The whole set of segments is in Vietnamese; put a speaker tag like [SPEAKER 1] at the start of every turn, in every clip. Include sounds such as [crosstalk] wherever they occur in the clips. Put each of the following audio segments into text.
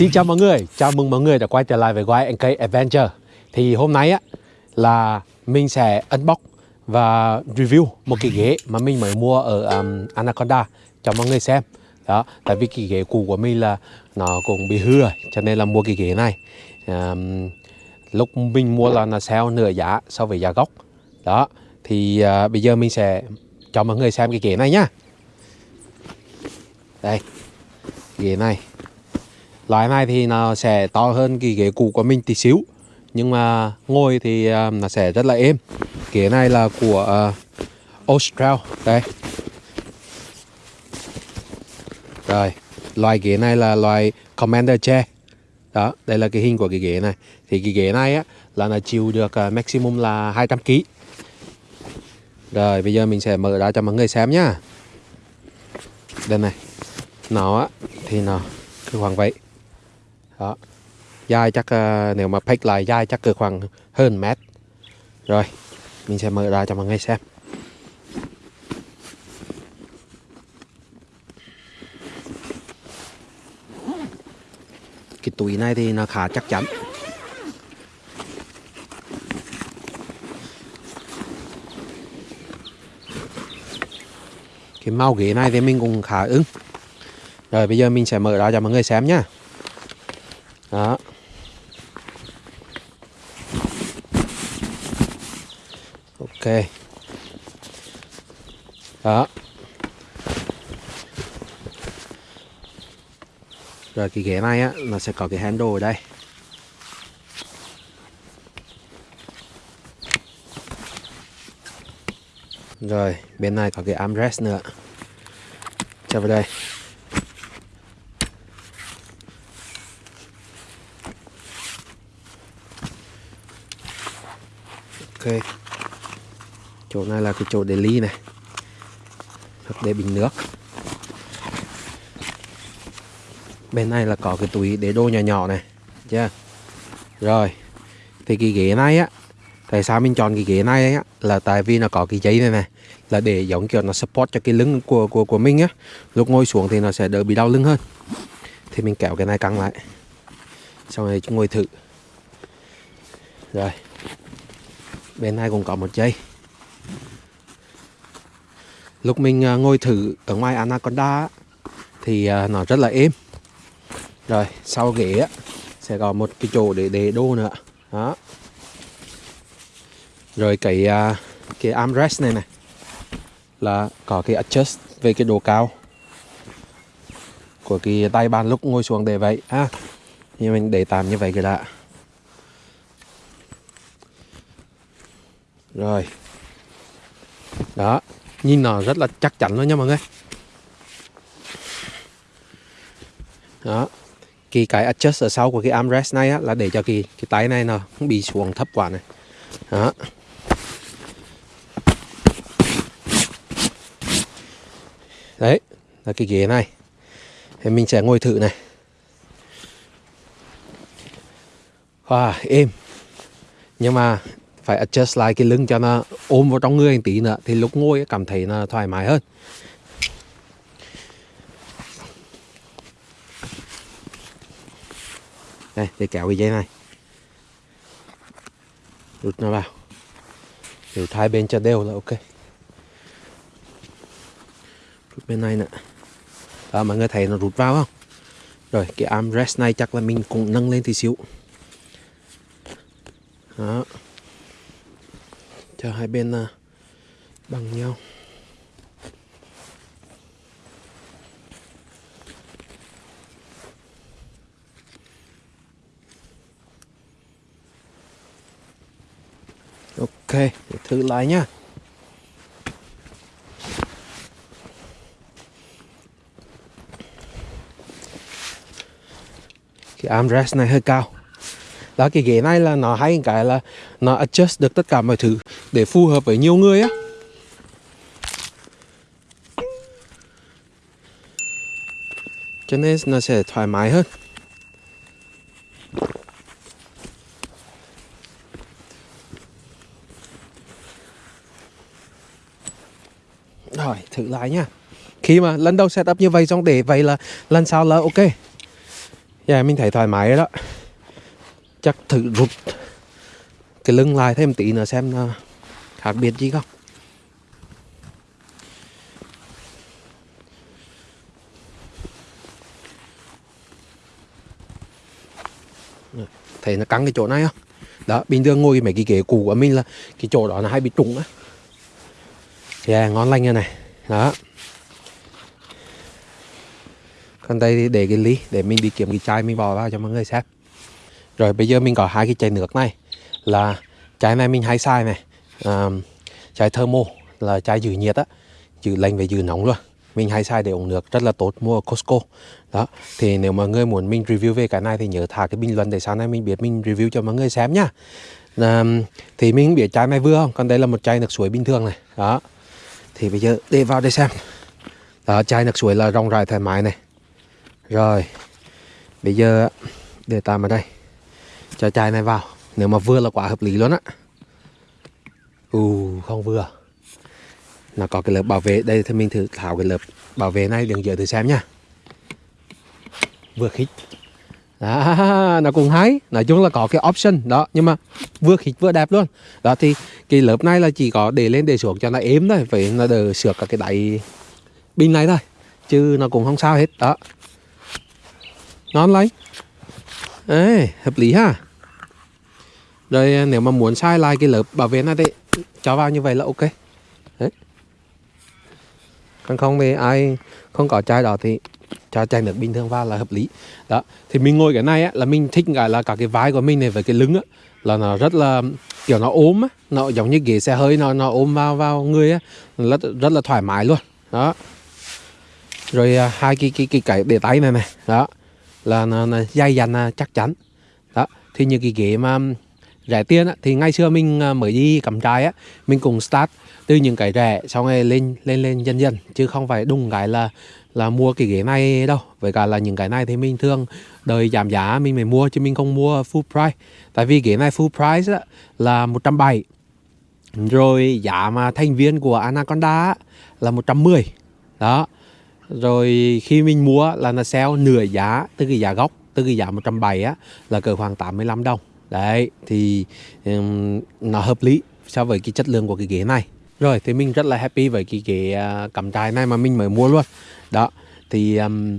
[SPEAKER 1] Xin chào mọi người, chào mừng mọi người đã quay trở lại với Quay NK Adventure. Thì hôm nay á là mình sẽ unbox và review một cái ghế mà mình mới mua ở um, Anaconda cho mọi người xem. Đó, tại vì cái ghế cũ của mình là nó cũng bị hư rồi cho nên là mua cái ghế này. Um, Lúc mình mua là nó sale nửa giá so với giá gốc. Đó, thì uh, bây giờ mình sẽ cho mọi người xem cái ghế này nhá. Đây, ghế này. Loại này thì nó sẽ to hơn cái ghế cũ của mình tí xíu. Nhưng mà ngồi thì ờ, nó sẽ rất là êm. Ghế này là của ờ, uh, Austral Đây. Rồi Loại ghế này là loại Commander chair. Đó, đây là cái hình của cái ghế này. Thì cái ghế này á là nó chịu được uh, maximum là 200kg Rồi bây giờ mình sẽ mở ra cho mọi người xem nhá. Đây này. Nó á thì nó cứ khoảng vậy đó. Dài chắc uh, nếu mà pick lại dài chắc cỡ khoảng hơn mét. Rồi mình sẽ mở ra cho mọi người xem. Cái túi này thì nó khá chắc chắn. Cái mau ghế này thì mình cũng khá ưng. Rồi bây giờ mình sẽ mở ra cho mọi người xem nhá đó. Ok. Đó. Rồi, cái ghế này á, nó sẽ có cái handle ở đây. Rồi, bên này có cái armrest nữa. Cho vào đây. Ok. Chỗ này là cái chỗ để ly này. Hoặc để bình nước. Bên này là có cái túi để đồ nhỏ nhỏ này. Chưa? Rồi. Thì cái ghế này á, tại sao mình chọn cái ghế này á, là tại vì nó có cái giấy này này, là để giống kiểu nó support cho cái lưng của của của mình á. Lúc ngồi xuống thì nó sẽ đỡ bị đau lưng hơn. Thì mình kéo cái này căng lại. Xong rồi ngồi thử. Rồi bên này cũng có một dây lúc mình à, ngồi thử ở ngoài Anaconda thì à, nó rất là êm. Rồi, sau ghế sẽ có một cái chỗ để để đô nữa. Đó. Rồi cái à, cái armrest này này, là có cái adjust về cái độ cao của cái tay bàn lúc ngồi xuống để vậy. Ha nhưng mình để tạm như vậy cái đã. Rồi. Đó nhìn nó rất là chắc chắn luôn nha mọi người. Đó cái cái adjust ở sau của cái armrest này á, là để cho cái cái tay này nó không bị xuống thấp quá này. Đó. Đấy là cái ghế này. Thì mình sẽ ngồi thử này. Wow êm. Nhưng mà phải adjust lại cái lưng cho nó ôm vào trong người một tí nữa, thì lúc ngồi cảm thấy nó thoải mái hơn. Đây, để kéo cái dây này. Rút nó vào. Để hai bên cho đều là ok. Rút bên này nè. Đó, mọi người thấy nó rút vào không? Rồi, cái armrest này chắc là mình cũng nâng lên tí xíu. Đó cho hai bên à, bằng nhau. Ok, để thử lại nhá. Cái armrest này hơi cao đó, cái ghế này là nó hay cái là nó adjust được tất cả mọi thứ để phù hợp với nhiều người á. Cho nên nó sẽ thoải mái hơn. Rồi, thử lại nha. Khi mà lần đầu setup như vậy xong để vậy là lần sau là ok. Dạ mình thấy thoải mái rồi đó. Chắc thử rụt. Cái lưng lại thêm tí nữa xem là khác biệt gì không. Thấy nó căng cái chỗ này không? Đó, bình thường ngồi mấy cái ghế cũ của mình là Cái chỗ đó nó hay bị trúng á. Yeah à, ngon lành như này. Đó. Còn đây thì để cái ly, để mình đi kiếm cái chai mình bỏ vào cho mọi người xem rồi bây giờ mình có hai cái chai nước này. Là chai này mình hay xài này. À, chai thermo là chai giữ nhiệt á. Giữ lạnh và giữ nóng luôn. Mình hay xài để uống nước rất là tốt mua ở Costco. Đó thì nếu mà người muốn mình review về cái này thì nhớ thả cái bình luận để sau này mình biết mình review cho mọi người xem nhá à, thì mình biết chai này vừa không? Còn đây là một chai nước suối bình thường này. Đó. Thì bây giờ để vào đây xem. Đó chai nước suối là rong rải thoải mái này. Rồi Bây giờ để tạm ở đây. Cho chai này vào. Nếu mà vừa là quá hợp lý luôn á. Ù không vừa. Nó có cái lớp bảo vệ. Đây thì mình thử tháo cái lớp bảo vệ này Đừng giờ thử xem nha Vừa khít. Đó, nó cũng hay. Nói chung là có cái option đó nhưng mà vừa khít vừa đẹp luôn. Đó thì cái lớp này là chỉ có để lên để xuống cho nó êm thôi phải nó đỡ sửa cả cái đáy pin này thôi chứ nó cũng không sao hết. Đó. Ngon lấy Ê, hợp lý ha rồi nếu mà muốn sai lại cái lớp bảo vệ này thì cho vào như vậy là ok đấy còn không thì ai không có chai đó thì cho chai nước bình thường vào là hợp lý đó thì mình ngồi cái này á, là mình thích cái là cả cái vai của mình này với cái lưng á, là nó rất là kiểu nó ốm á, nó giống như ghế xe hơi nó nó ôm vào vào người á, rất rất là thoải mái luôn đó rồi à, hai cái cái cái cái để tay này này đó là là, là dày dặn chắc chắn. Đó thì những cái ghế mà rẻ tiền á, thì ngày xưa mình à, mới đi cắm trại á mình cùng start từ những cái rẻ xong rồi lên lên lên dần dần chứ không phải đúng cái là là mua cái ghế này đâu. Với cả là những cái này thì mình thường đợi giảm giá mình mới mua chứ mình không mua full price. Tại vì ghế này full price á, là 170 rồi giá mà thành viên của Anaconda á, là 110 đó rồi khi mình mua là nó sale nửa giá từ cái giá gốc từ cái giá 170 á là cỡ khoảng 85 đồng. Đấy thì um, nó hợp lý so với cái chất lượng của cái ghế này. Rồi thì mình rất là happy với cái ghế uh, cắm trại này mà mình mới mua luôn. Đó thì um,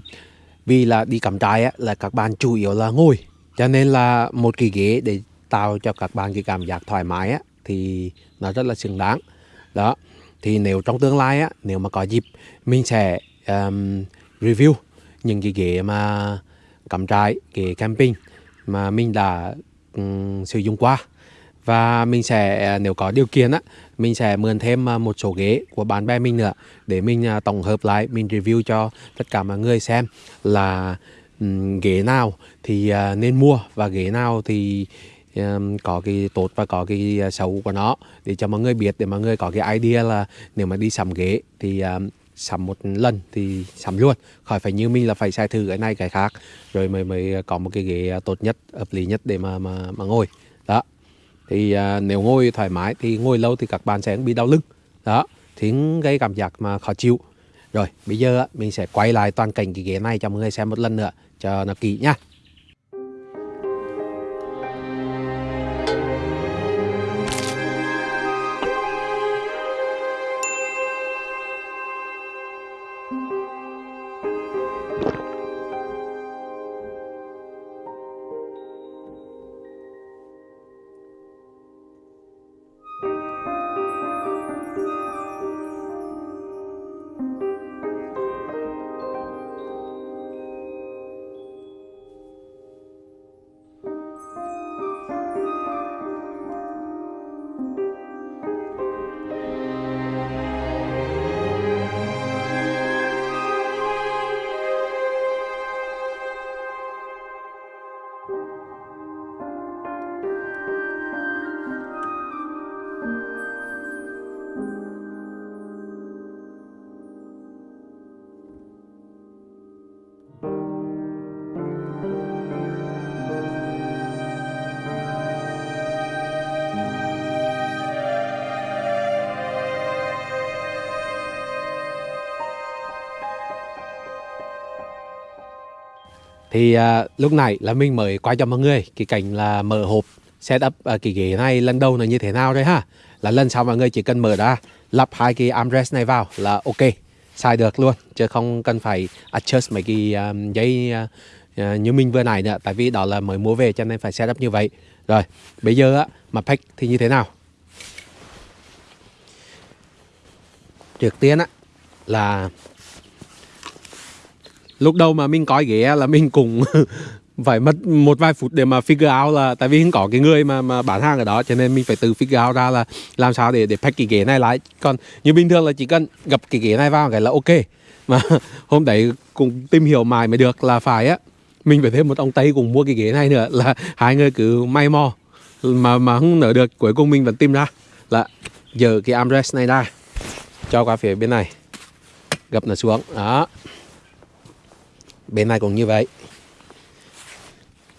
[SPEAKER 1] vì là đi cắm trại á là các bạn chủ yếu là ngồi. Cho nên là một cái ghế để tạo cho các bạn cái cảm giác thoải mái á thì nó rất là xứng đáng. Đó thì nếu trong tương lai á nếu mà có dịp mình sẽ um, review những cái ghế mà cắm trại, ghế camping mà mình đã um, sử dụng qua. Và mình sẽ à, nếu có điều kiện á mình sẽ mượn thêm à, một số ghế của bạn bè mình nữa để mình à, tổng hợp lại mình review cho tất cả mọi người xem là um, ghế nào thì uh, nên mua và ghế nào thì um, có cái tốt và có cái xấu của nó để cho mọi người biết để mọi người có cái idea là nếu mà đi sắm ghế thì um, sắm một lần thì sắm luôn. Khỏi phải như mình là phải xài thử cái này cái khác. Rồi mới mới à, có một cái ghế à, tốt nhất hợp lý nhất để mà mà mà ngồi. Đó. Thì à, nếu ngồi thoải mái thì ngồi lâu thì các bạn sẽ bị đau lưng. Đó. Thì gây cảm giác mà khó chịu. Rồi bây giờ mình sẽ quay lại toàn cảnh cái ghế này cho mọi người xem một lần nữa cho nó kỹ nhá Thì à, lúc này là mình mới quay cho mọi người cái cảnh là mở hộp setup à, cái ghế này lần đầu là như thế nào đấy ha? Là lần sau mọi người chỉ cần mở ra lắp hai cái armrest này vào là ok xài được luôn chứ không cần phải adjust mấy cái um, giấy uh, uh, như mình vừa nãy nữa tại vì đó là mới mua về cho nên phải setup như vậy. Rồi bây giờ á mà pack thì như thế nào? Trước tiên á là lúc đầu mà mình coi ghế là mình cũng [laughs] phải mất một vài phút để mà figure out là tại vì không có cái người mà mà bán hàng ở đó, cho nên mình phải tự figure out ra là làm sao để để pack cái ghế này lại. Còn như bình thường là chỉ cần gặp cái ghế này vào cái là ok. [laughs] Mà hôm đấy cũng tìm hiểu mãi mới được là phải á, mình phải thêm một ông tây cùng mua cái ghế này nữa, là [laughs] hai người cứ may mò mà mà không nở được, cuối cùng mình vẫn tìm ra là giờ cái armrest này ra, cho qua phía bên này. Gập nó xuống, đó bên này cũng như vậy.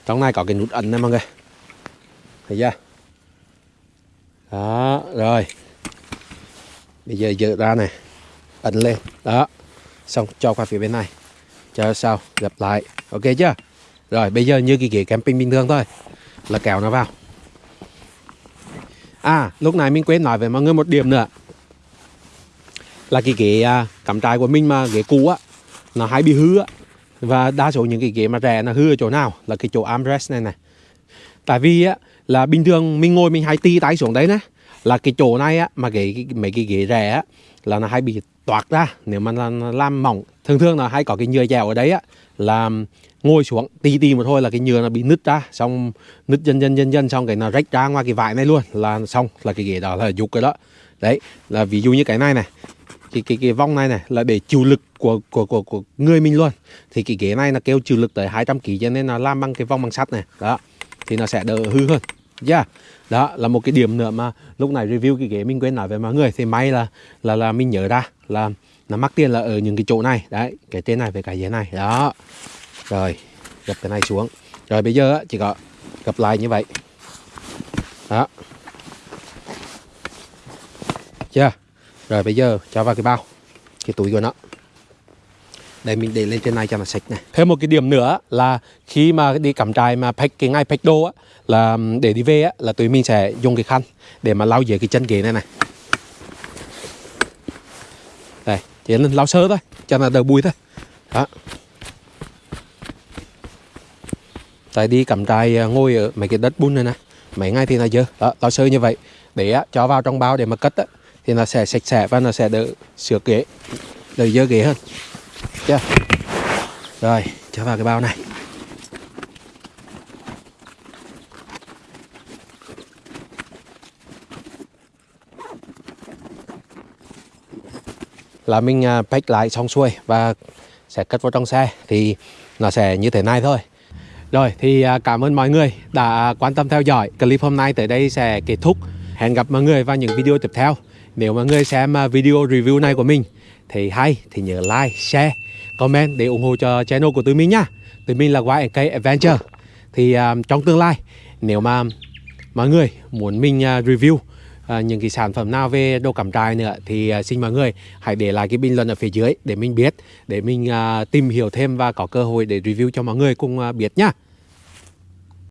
[SPEAKER 1] Trong này có cái nút ấn này mọi người. Thấy chưa? Đó, rồi. Bây giờ dỡ ra này. Ấn lên. Đó. Xong, cho qua phía bên này. Cho sau gập lại. Ok chưa? Rồi, bây giờ như cái ghế camping bình thường thôi. Là kéo nó vào. À lúc này mình quên nói với mọi người một điểm nữa. Là cái ghế à, cắm trại của mình mà, ghế cũ á, nó hay bị hư á và đa số những cái ghế mà rẻ là hư ở chỗ nào? Là cái chỗ armrest này này. Tại vì á là bình thường mình ngồi mình hay ti tay xuống đấy nè. Là cái chỗ này á mà cái, mấy cái ghế rẻ á là nó hay bị toạc ra. Nếu mà nó làm mỏng thường thường là hay có cái nhựa dẻo ở đấy á là ngồi xuống tì tì một thôi là cái nhựa nó bị nứt ra xong nứt dần dần dần dần xong cái nó rách ra ngoài cái vải này luôn. Là xong là cái ghế đó là dục cái đó. Đấy là ví dụ như cái này này cái cái cái vòng này này là để chịu lực của của của của người mình luôn. Thì cái ghế này là kêu chịu lực tới 200 kg cho nên nó làm bằng cái vòng bằng sắt này. Đó, thì nó sẽ đỡ hư hơn. Yeah. đó là một cái điểm nữa mà lúc này review cái ghế mình quên nói với mọi người. Thì may là là là mình nhớ ra là nó mắc tiền là ở những cái chỗ này. Đấy, cái trên này với cái dưới này. Đó. Rồi, gập cái này xuống. Rồi bây giờ chỉ có gập lại như vậy. Đó. Chưa rồi bây giờ cho vào cái bao cái túi của nó. Đây mình để lên trên này cho nó sạch này. Thêm một cái điểm nữa là khi mà đi cắm trại mà pack cái ngay pack đồ á là để đi về á là tụi mình sẽ dùng cái khăn để mà lau dưới cái chân ghế này này. Đây chỉ là lau sơ thôi cho nó đỡ bụi thôi. Đó. Tại đi cắm trại à, ngồi ở mấy cái đất bùn này nè mấy ngày thì là dơ. Đó lau sơ như vậy để á, cho vào trong bao để mà cất á thì nó sẽ sạch sẽ và nó sẽ đỡ sửa ghế, đỡ dơ ghế hơn. Chưa? Rồi, cho vào cái bao này. Là mình à, pack lại xong xuôi và sẽ cất vào trong xe thì nó sẽ như thế này thôi. Rồi, thì à, cảm ơn mọi người đã quan tâm theo dõi. Clip hôm nay tới đây sẽ kết thúc. Hẹn gặp mọi người vào những video tiếp theo nếu mà người xem à, video review này của mình thì hay thì nhớ like, share, comment để ủng hộ cho channel của tụi mình nha. Tụi mình là YK Adventure. Thì um, trong tương lai nếu mà mọi người muốn mình uh, review uh, những cái sản phẩm nào về đồ cắm trại nữa thì uh, xin mọi người hãy để lại cái bình luận ở phía dưới để mình biết để mình uh, tìm hiểu thêm và có cơ hội để review cho mọi người cùng uh, biết nhá.